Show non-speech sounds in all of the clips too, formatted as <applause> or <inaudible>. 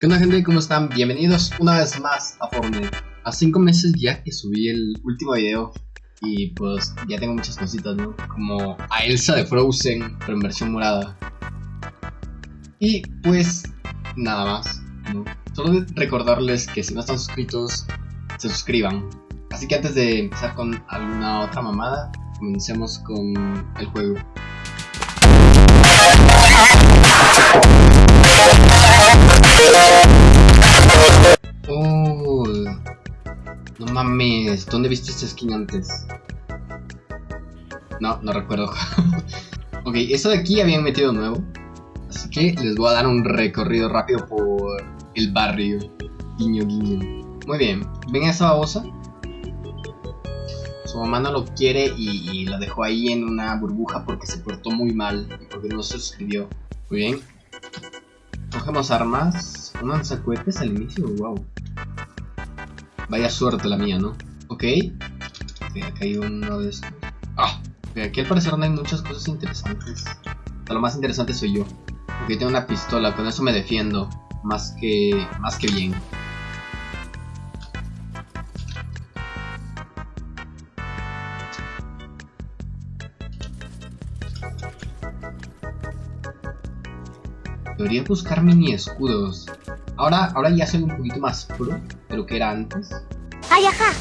¿Qué onda gente? ¿Cómo están? Bienvenidos una vez más a Fortnite. A 5 meses ya que subí el último video y pues ya tengo muchas cositas, ¿no? Como a Elsa de Frozen, pero en versión morada. Y pues nada más, ¿no? Solo recordarles que si no están suscritos, se suscriban. Así que antes de empezar con alguna otra mamada, comencemos con el juego. Oh, no mames, ¿dónde viste esta skin antes? No, no recuerdo. <laughs> ok, eso de aquí habían metido nuevo. Así que les voy a dar un recorrido rápido por el barrio. Guiño, guiño. Muy bien, ¿ven esa babosa? Su mamá no lo quiere y, y la dejó ahí en una burbuja porque se portó muy mal y porque no se suscribió. Muy bien. Cogemos armas. Un lanzacohetes al inicio, wow. Vaya suerte la mía, ¿no? Ok. Ok, acá hay uno de estos. Ah, ok, aquí al parecer no hay muchas cosas interesantes. O lo más interesante soy yo. Porque tengo una pistola, con eso me defiendo. Más que. más que bien. Debería buscar mini escudos. Ahora, ahora ya soy un poquito más pro de lo que era antes. ¡Ay, ajá!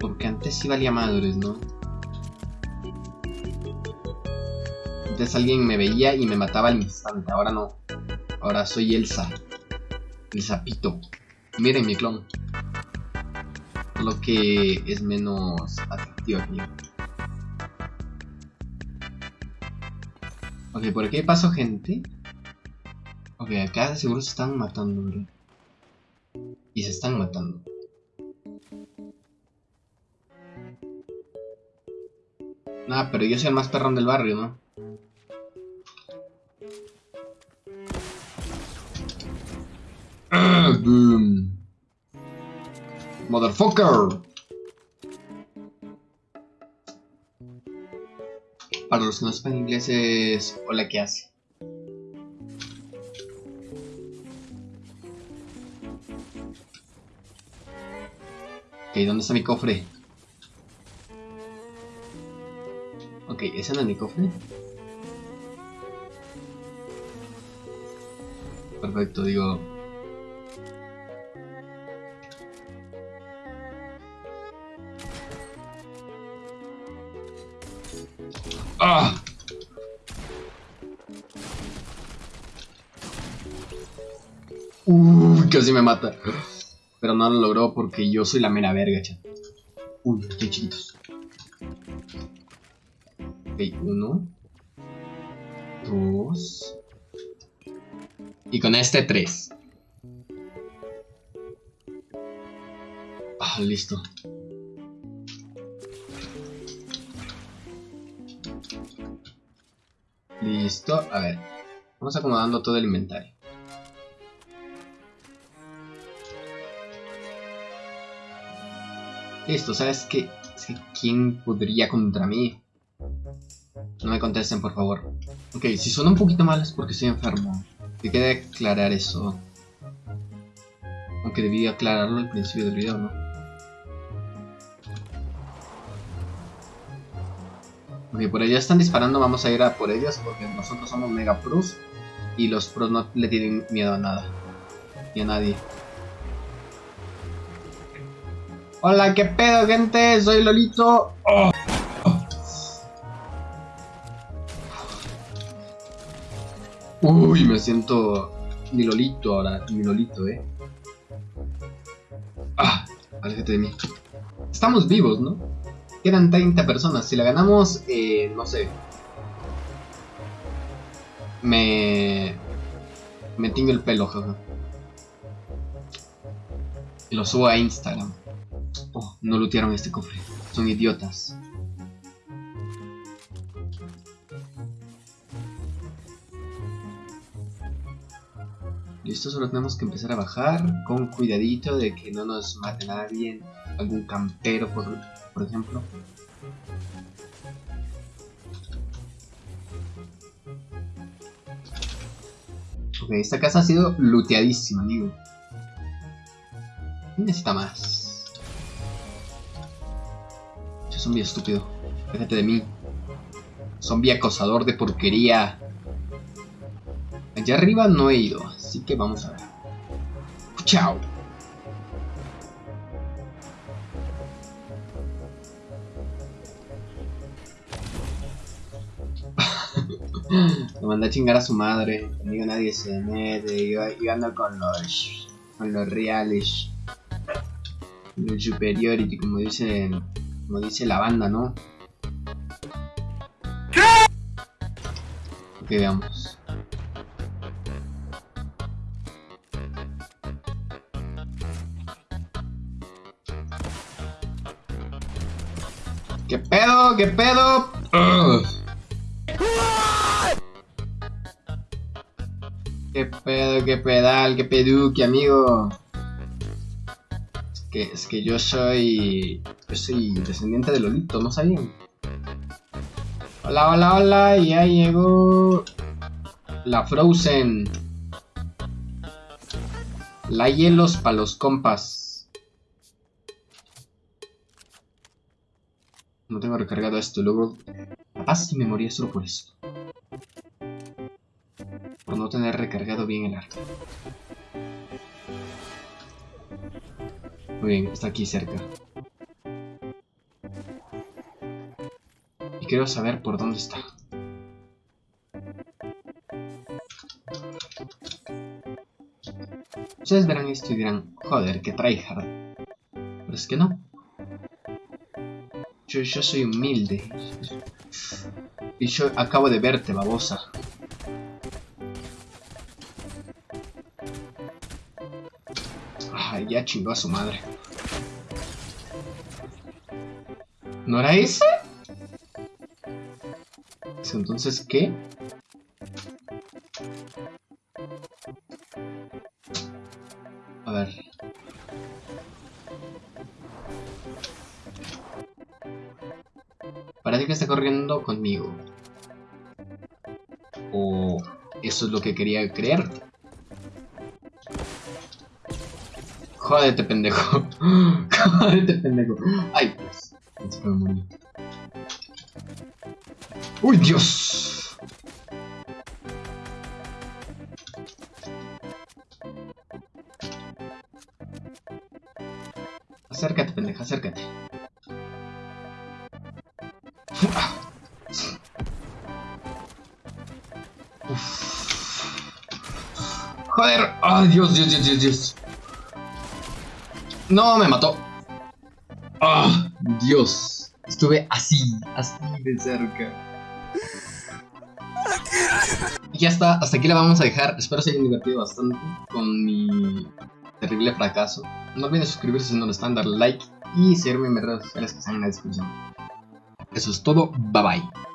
Porque antes sí valía madres, ¿no? Antes alguien me veía y me mataba al instante, ahora no. Ahora soy Elsa. El sapito. Miren mi clon. Lo que es menos atractivo aquí. Ok, por aquí paso gente. Ok, acá seguro se están matando, bro. Y se están matando. Nah, pero yo soy el más perrón del barrio, ¿no? <clears throat> Motherfucker. Para los que no sepan inglés es hola, ¿qué hace? Ok, ¿dónde está mi cofre? Ok, ¿ese no es mi cofre? Perfecto, digo... ¡Ah! Uy, casi me mata. Pero no lo logró porque yo soy la mera verga, chat. Uy, qué chiquitos. Ok, uno. Dos. Y con este, tres. Ah, listo. Listo, a ver. Vamos acomodando todo el inventario. Listo, ¿sabes qué? ¿Quién podría contra mí? No me contesten, por favor. Ok, si suena un poquito mal es porque estoy enfermo. Que quede aclarar eso. Aunque debí aclararlo al principio del video, ¿no? Ok, por allá están disparando, vamos a ir a por ellas porque nosotros somos mega pros y los pros no le tienen miedo a nada. Ni a nadie. Hola, ¿qué pedo, gente? Soy Lolito. Oh. Uy, me siento mi Lolito ahora, mi Lolito, eh. Ah, aléjate de mí. Estamos vivos, ¿no? Quedan 30 personas. Si la ganamos, eh, no sé. Me... Me tingo el pelo, jaja. Y lo subo a Instagram. Oh, no lootearon este cofre. Son idiotas. Listo, solo tenemos que empezar a bajar con cuidadito de que no nos mate nadie, algún campero por, por ejemplo. Ok, esta casa ha sido looteadísima, amigo. ¿Quién necesita más? Ese zombie estúpido. Déjate de mí. Zombie acosador de porquería. Allá arriba no he ido, así que vamos a ver. Chao. Lo manda a chingar a su madre. Conmigo nadie se mete. Yo, yo ando con los. con los reales. Los superiority, como dice. como dice la banda, ¿no? Ok, veamos. ¿Qué pedo? ¿Qué pedo? Ugh. Pedo? ¿Qué pedal? ¿Qué peduque, amigo? Es que, es que yo soy... Yo soy descendiente de Lolito, ¿no sabían? Hola, hola, hola, ya llegó... La Frozen. La hielos para los compas. No tengo recargado esto, luego... Capaz si me moría solo por esto. Por no tener recargado bien el arco. Muy bien, está aquí cerca. Y quiero saber por dónde está. Ustedes verán esto y dirán, joder, que tryhard. Pero es que no. Yo, yo soy humilde. Y yo acabo de verte, babosa. Ya chingó a su madre. ¿No era ese? Entonces, ¿qué? A ver. Parece que está corriendo conmigo. O eso es lo que quería creer. Jódete, pendejo. <laughs> Jódete, pendejo. Ay, pues. Morir. ¡Uy, Dios! Acércate, pendeja, acércate. Joder, ay Dios, Dios, Dios, Dios, Dios. No, me mató. Ah, Dios. Estuve así, así de cerca. Y ya está, hasta aquí la vamos a dejar. Espero se hayan divertido bastante con mi terrible fracaso. No olviden suscribirse si no lo están, darle like y seguirme en mis redes sociales que están en la descripción. Eso es todo, bye bye.